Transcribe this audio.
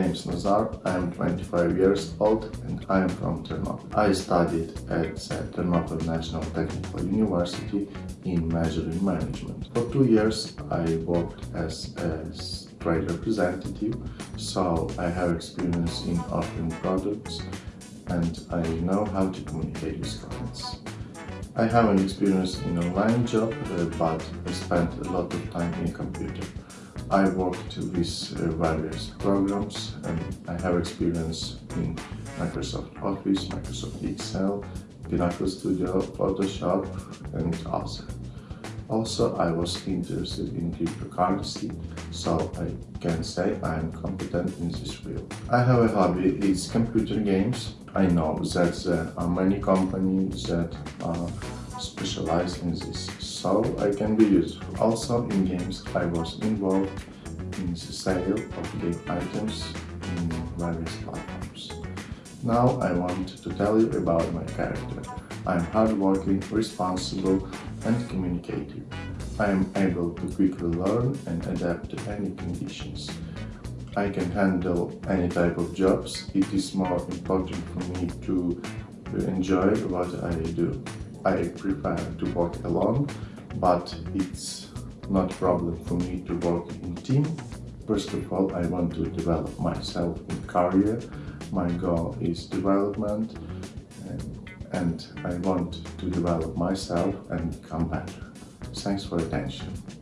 Nazar, I am 25 years old and I am from Ternopil. I studied at the Ternopil National Technical University in Measuring Management. For two years I worked as a trade representative, so I have experience in offering products and I know how to communicate with clients. I have an experience in online job, uh, but I spent a lot of time in computer. I worked with uh, various programs and I have experience in Microsoft Office, Microsoft Excel, Pinnacle Studio, Photoshop and also. Also, I was interested in cryptocurrency, so I can say I am competent in this field. I have a hobby, it's computer games. I know that there are many companies that are specialized in this, so I can be useful. Also in games I was involved in the sale of game items in various platforms. Now I want to tell you about my character. I am hardworking, responsible and communicative. I am able to quickly learn and adapt to any conditions. I can handle any type of jobs. It is more important for me to enjoy what I do. I prefer to work alone, but it's not a problem for me to work in team. First of all, I want to develop myself in career. My goal is development and, and I want to develop myself and become better. Thanks for attention.